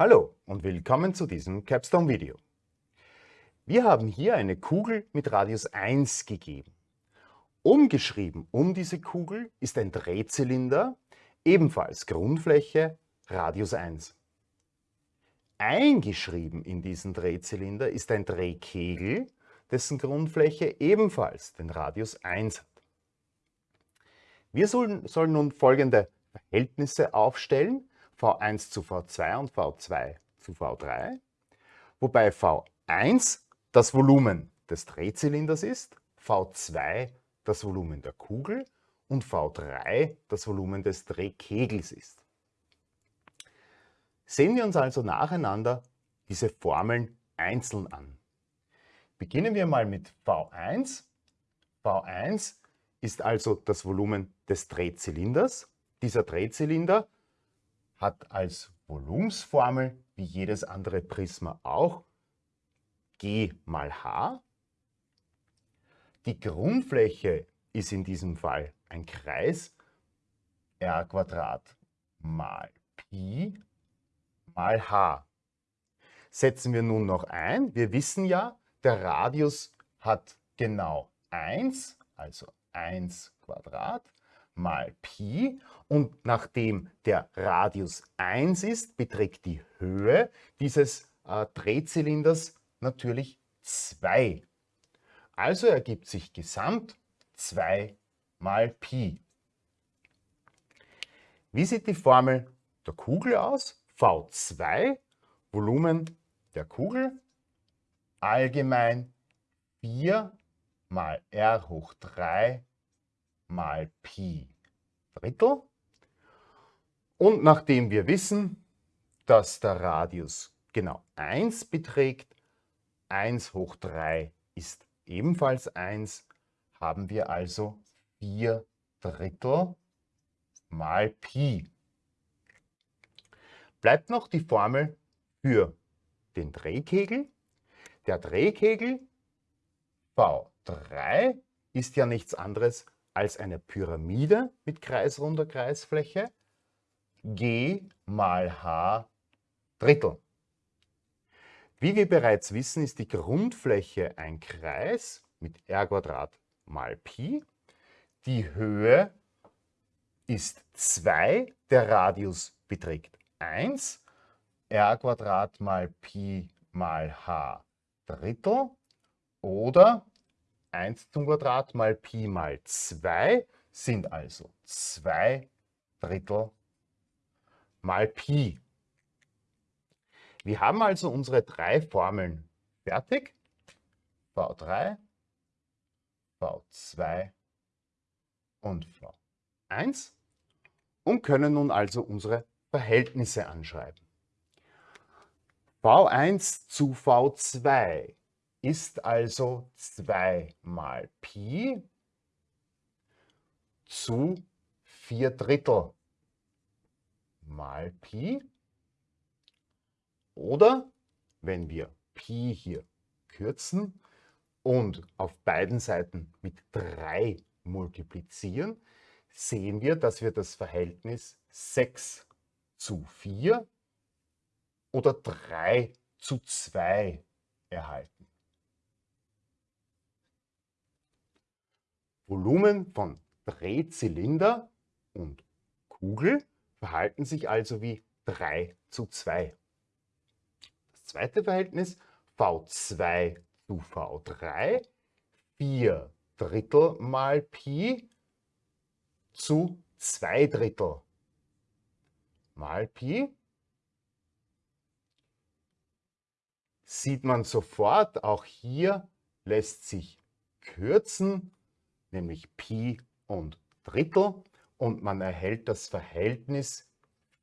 Hallo und willkommen zu diesem Capstone-Video. Wir haben hier eine Kugel mit Radius 1 gegeben. Umgeschrieben um diese Kugel ist ein Drehzylinder, ebenfalls Grundfläche Radius 1. Eingeschrieben in diesen Drehzylinder ist ein Drehkegel, dessen Grundfläche ebenfalls den Radius 1 hat. Wir sollen, sollen nun folgende Verhältnisse aufstellen, V1 zu V2 und V2 zu V3, wobei V1 das Volumen des Drehzylinders ist, V2 das Volumen der Kugel und V3 das Volumen des Drehkegels ist. Sehen wir uns also nacheinander diese Formeln einzeln an. Beginnen wir mal mit V1. V1 ist also das Volumen des Drehzylinders. Dieser Drehzylinder hat als Volumensformel, wie jedes andere Prisma auch, G mal H. Die Grundfläche ist in diesem Fall ein Kreis, r mal Pi mal H. Setzen wir nun noch ein. Wir wissen ja, der Radius hat genau 1, also 1 Quadrat mal Pi und nachdem der Radius 1 ist, beträgt die Höhe dieses äh, Drehzylinders natürlich 2. Also ergibt sich gesamt 2 mal Pi. Wie sieht die Formel der Kugel aus? V2, Volumen der Kugel, allgemein 4 mal r hoch 3 mal Pi Drittel. Und nachdem wir wissen, dass der Radius genau 1 beträgt, 1 hoch 3 ist ebenfalls 1, haben wir also 4 Drittel mal Pi. Bleibt noch die Formel für den Drehkegel. Der Drehkegel V3 ist ja nichts anderes als eine Pyramide mit kreisrunder Kreisfläche, g mal h Drittel. Wie wir bereits wissen, ist die Grundfläche ein Kreis mit r mal Pi. Die Höhe ist 2, der Radius beträgt 1, r mal Pi mal h Drittel oder 1 zum Quadrat mal Pi mal 2 sind also 2 Drittel mal Pi. Wir haben also unsere drei Formeln fertig. V3, V2 und V1 und können nun also unsere Verhältnisse anschreiben. V1 zu V2 ist also 2 mal Pi zu 4 Drittel mal Pi. Oder wenn wir Pi hier kürzen und auf beiden Seiten mit 3 multiplizieren, sehen wir, dass wir das Verhältnis 6 zu 4 oder 3 zu 2 erhalten. Volumen von Drehzylinder und Kugel verhalten sich also wie 3 zu 2. Das zweite Verhältnis V2 zu V3, 4 Drittel mal Pi zu 2 Drittel mal Pi. Sieht man sofort, auch hier lässt sich kürzen nämlich Pi und Drittel und man erhält das Verhältnis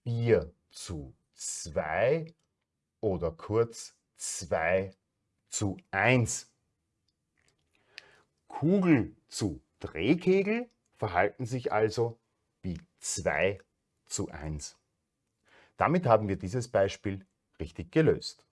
4 zu 2 oder kurz 2 zu 1. Kugel zu Drehkegel verhalten sich also wie 2 zu 1. Damit haben wir dieses Beispiel richtig gelöst.